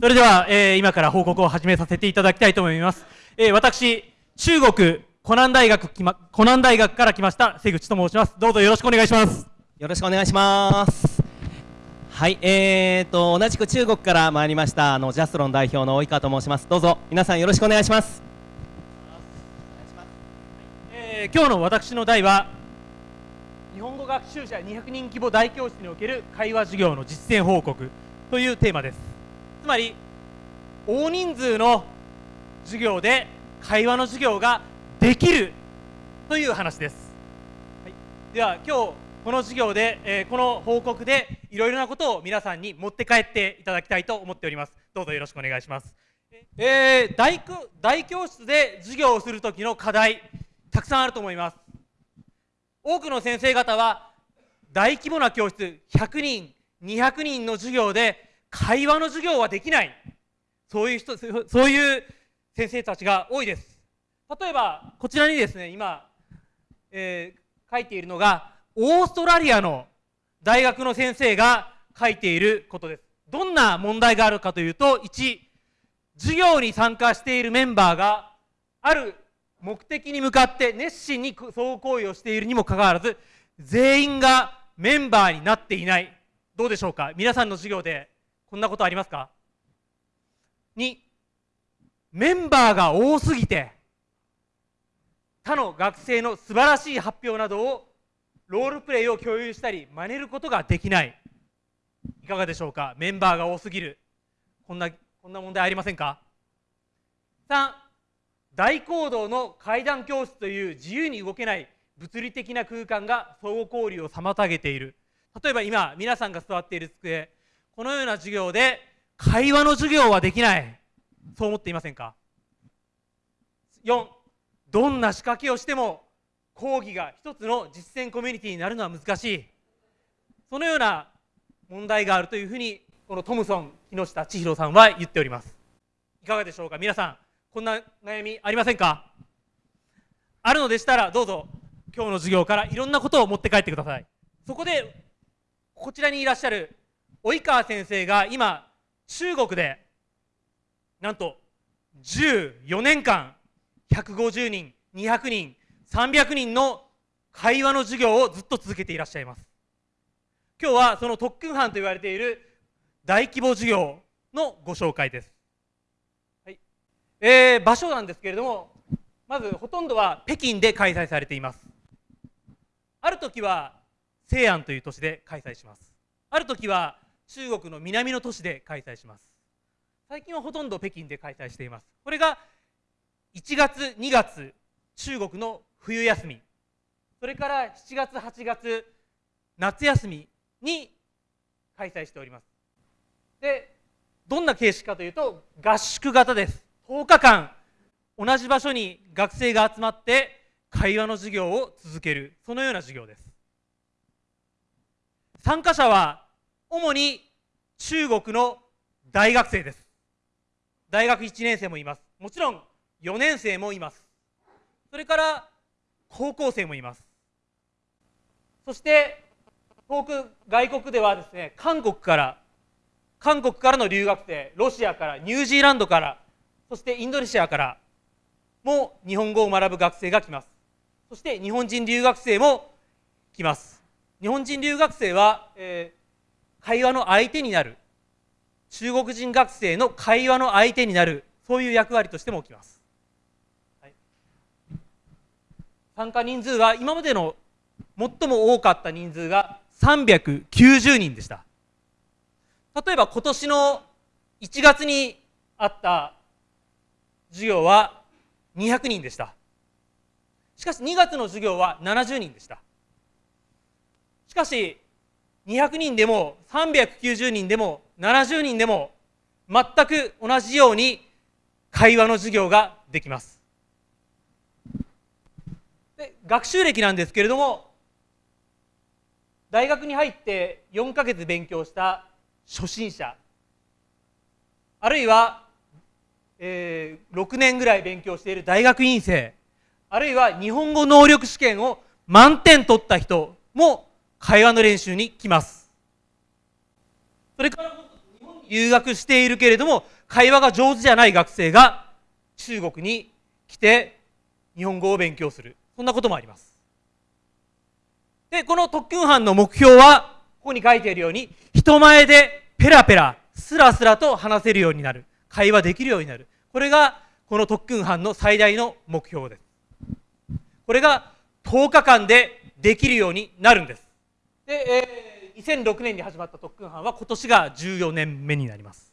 それでは、えー、今から報告を始めさせていただきたいと思います。えー、私、中国湖南大学きま、湖南大学から来ました瀬口と申します。どうぞよろしくお願いします。よろしくお願いします。はい、えーと、同じく中国から参りました、あの、ジャスロン代表の及川と申します。どうぞ、皆さんよろしくお願いします。えー、今日の私の題は、日本語学習者200人規模大教室における会話授業の実践報告というテーマです。つまり大人数の授業で会話の授業ができるという話です、はい、では今日この授業で、えー、この報告でいろいろなことを皆さんに持って帰っていただきたいと思っております。どうぞよろしくお願いします。えー、大大教室で授業をする時の課題たくさんあると思います。多くの先生方は大規模な教室100人200人の授業で会話の授業はできない。そういう人そういう先生たちが多いです。例えばこちらにですね今、えー、書いているのがオーストラリアの大学の先生が書いていることです。どんな問題があるかというと1授業に参加しているメンバーがある目的に向かって熱心に相互行為をしているにもかかわらず全員がメンバーになっていない。どうでしょうか？皆さんの授業でこんなことありますか ?2 メンバーが多すぎて他の学生の素晴らしい発表などをロールプレイを共有したり真似ることができない。いかがでしょうか？メンバーが多すぎる。こんなこんな問題ありませんか？3大講堂の階段教室という自由に動けない物理的な空間が相互交流を妨げている。例えば今皆さんが座っている机このような授業で会話の授業はできない。そう思っていませんか？4どんな仕掛けをしても講義が一つの実践コミュニティになるのは難しい。そのような問題があるというふうにこのトムソン木下千尋さんは言っております。いかがでしょうか？皆さんこんな悩みありませんか？あるのでしたらどうぞ今日の授業からいろんなことを持って帰ってください。そこでこちらにいらっしゃる及川先生が今中国でなんと14年間150人200人300人の会話の授業をずっと続けていらっしゃいます。今日はその特訓班と言われている大規模授業のご紹介です、はい。えー、場所なんですけれどもまずほとんどは北京で開催されています。ある時は西安という都市で開催します。ある時は中国の南の都市で開催します。最近はほとんど北京で開催しています。これが1月2月中国の冬休み。それから7月8月夏休みに開催しております。でどんな形式かというと合宿型です。10日間同じ場所に学生が集まって会話の授業を続ける。そのような授業です。参加者は主に中国の大学生です。大学1年生もいます。もちろん4年生もいます。それから高校生もいます。そして遠く外国ではですね韓国から韓国からの留学生ロシアからニュージーランドからそしてインドネシアからも日本語を学ぶ学生が来ます。そして日本人留学生も来ます。日本人留学生は、えー会話の相手になる中国人学生の会話の相手になるそういう役割としても起きます、はい、参加人数は今までの最も多かった人数が390人でした。例えば今年の1月にあった授業は200人でした。しかし2月の授業は70人でした。しかし200人でも390人でも70人でも全く同じように会話の授業ができます。で学習歴なんですけれども大学に入って4ヶ月勉強した初心者あるいは、えー6年ぐらい勉強している大学院生あるいは日本語能力試験を満点取った人も会話の練習に来ます。それから日本に留学しているけれども会話が上手じゃない学生が中国に来て日本語を勉強する。そんなこともあります。でこの特訓班の目標はここに書いているように人前でペラペラスラスラと話せるようになる。会話できるようになる。これがこの特訓班の最大の目標です。これが10日間でできるようになるんです。で、えー2006年に始まった特訓班は今年が14年目になります。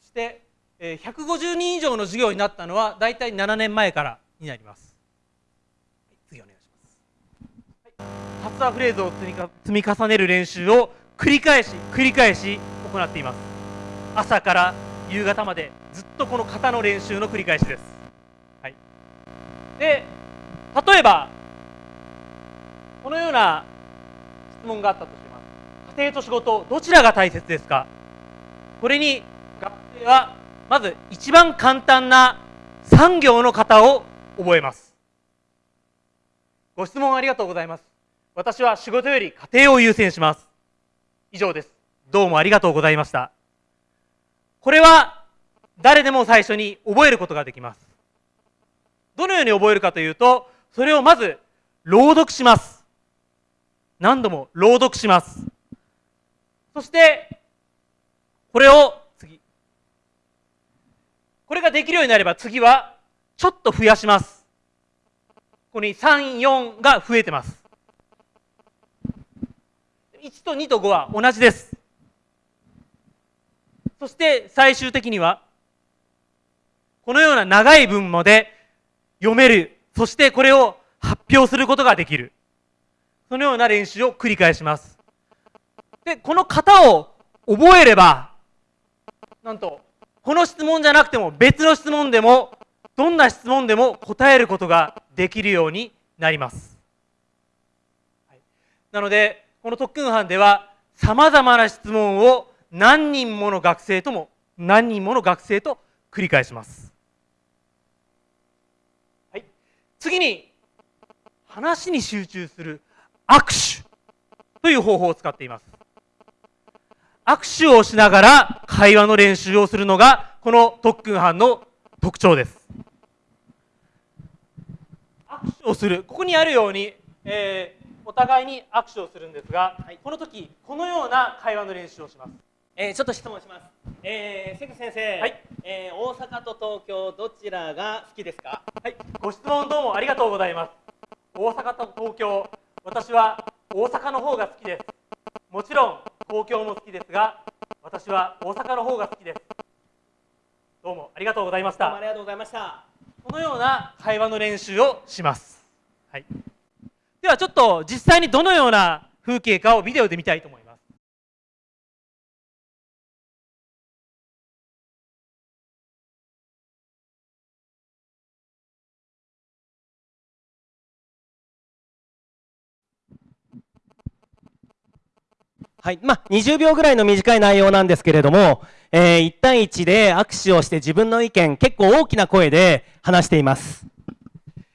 そして、え150人以上の授業になったのは大体7年前からになりますはい次お願いします発話フレーズを積みか積み重ねる練習を繰り返し繰り返し行っています。朝から夕方までずっとこの型の練習の繰り返しです、はい、で例えばこのような質問があったとします。家庭と仕事どちらが大切ですか？これに学生はまず一番簡単な産業の型を覚えます。ご質問ありがとうございます。私は仕事より家庭を優先します。以上です。どうもありがとうございました。これは誰でも最初に覚えることができます。どのように覚えるかというとそれをまず朗読します。何度も朗読します。そしてこれを次。これができるようになれば次はちょっと増やします。ここに34が増えてます。1と2と5は同じです。そして最終的にはこのような長い文まで読める。そしてこれを発表することができる。そのような練習を繰り返します。でこの型を覚えればなんとこの質問じゃなくても別の質問でもどんな質問でも答えることができるようになります、なのでこの特訓班ではさまざまな質問を何人もの学生とも何人もの学生と繰り返します、はい、次に話に集中する握手という方法を使っています。握手をしながら会話の練習をするのがこの特訓班の特徴です。握手をするここにあるように、えーお互いに握手をするんですが、この時このような会話の練習をしますえーちょっと質問します。えー、関先生、はいえー大阪と東京どちらが好きですか？はい、ご質問どうもありがとうございます。大阪と東京、私は大阪の方が好きです。もちろん東京も好きですが、私は大阪の方が好きです。どうもありがとうございましたどうもあり。がとうございました。このような会話の練習をします。はい。ではちょっと実際にどのような風景かをビデオで見たいと思います。はい、まあ20秒ぐらいの短い内容なんですけれども、えー1対1で握手をして自分の意見結構大きな声で話しています。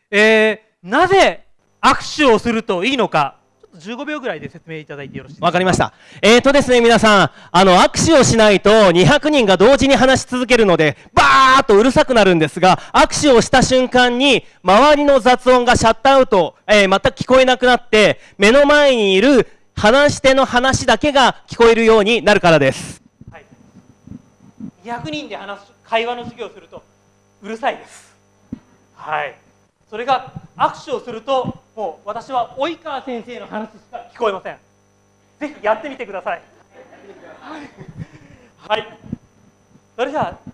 えー、なぜ握手をするといいのか、ちょっと15秒ぐらいで説明いただいてよろしいですか？わかりました。えーとですね、皆さん、あの、握手をしないと200人が同時に話し続けるので、バーっとうるさくなるんですが、握手をした瞬間に、周りの雑音がシャットアウト、えー全く聞こえなくなって、目の前にいる話し手の話だけが聞こえるようになるからです。はい、200人で話す会話の授業をするとうるさいです。はい。それが握手をするともう私は及川先生の話しか聞こえません。ぜひやってみてください。はい、はい、それじゃあ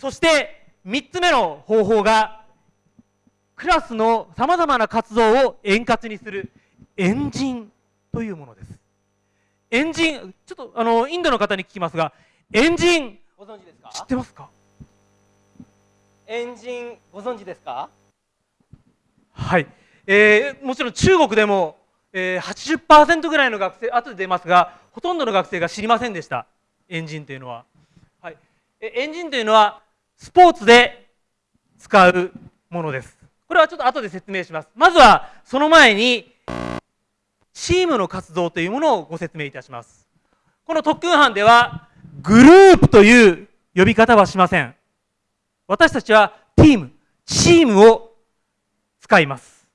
そして3つ目の方法がクラスのさまざまな活動を円滑にする。エンジンというものです。エンジンちょっとあのインドの方に聞きますがエンジンご存知ですか？知ってますか？エンジンご存知ですか？はい、えーもちろん中国でも、えー、80%ぐらいの学生後で出ますがほとんどの学生が知りませんでした。エンジンというのは。はい、えエンジンというのはスポーツで使うものです。これはちょっと後で説明します。まずはその前にチームの活動というものをご説明いたします。この特訓班ではグループという呼び方はしません。私たちはチームチームを使います。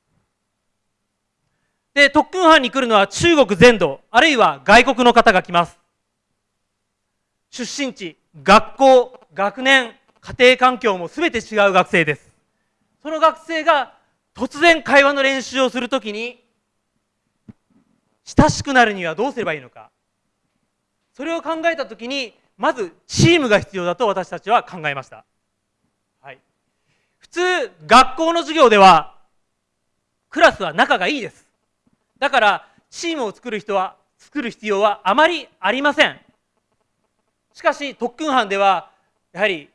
で特訓班に来るのは中国全土あるいは外国の方が来ます。出身地学校学年家庭環境も全て違う学生です。その学生が突然会話の練習をするときに親しくなるにはどうすればいいのか。それを考えたときにまずチームが必要だと私たちは考えました、はい、普通学校の授業ではクラスは仲がいいです。だからチームを作る人は作る必要はあまりありません。しかし特訓班ではやはり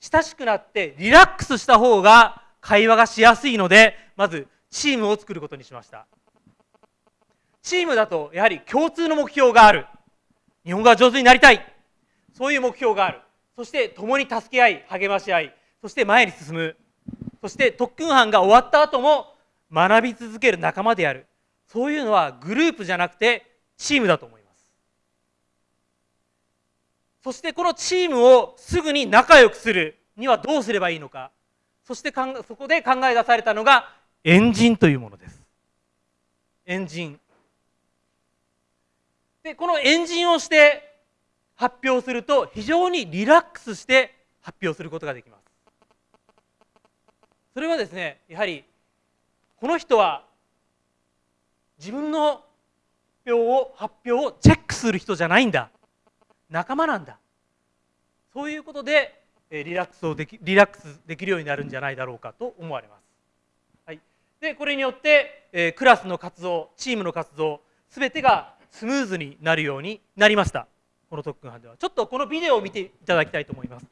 親しくなってリラックスした方が会話がしやすいのでまずチームを作ることにしました。チームだとやはり共通の目標がある。日本語が上手になりたい。そういう目標がある。そして共に助け合い励まし合い。そして前に進む。そして特訓班が終わった後も学び続ける仲間である。そういうのはグループじゃなくてチームだと思います。そしてこのチームをすぐに仲良くするにはどうすればいいのか。そしてそこで考え出されたのがエンジンというものです。エンジン。でこのエンジンをして発表すると非常にリラックスして発表することができます。それはですねやはりこの人は自分の表を発表をチェックする人じゃないんだ。仲間なんだ。そういうことでリラックスをできリラックスできるようになるんじゃないだろうかと思われます、はい、でこれによって、えクラスの活動チームの活動すべてがスムーズになるようになりました。この特訓班では。ちょっとこのビデオを見ていただきたいと思います。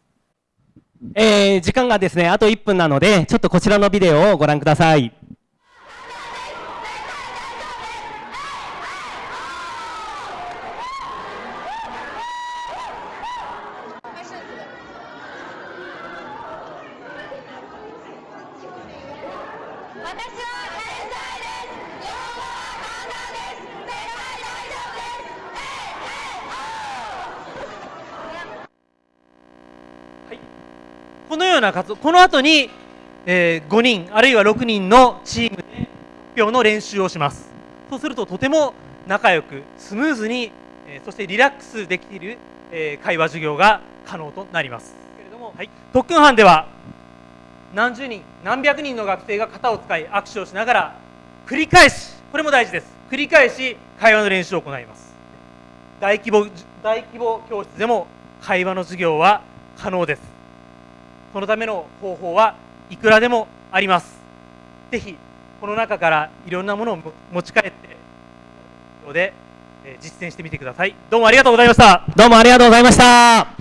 えー、時間がですねあと1分なのでちょっとこちらのビデオをご覧ください。このような活動この後に、えー、5人あるいは6人のチームで発表の練習をします。そうするととても仲良くスムーズに、えー、そしてリラックスできる、えー、会話授業が可能となります。けれども、はい、特訓班では何十人何百人の学生が型を使い握手をしながら繰り返しこれも大事です。繰り返し会話の練習を行います。大規模大規模教室でも会話の授業は可能ですそのための方法はいくらでもあります。ぜひこの中からいろんなものを持ち帰ってで実践してみてください。どうもありがとうございました。どうもありがとうございました。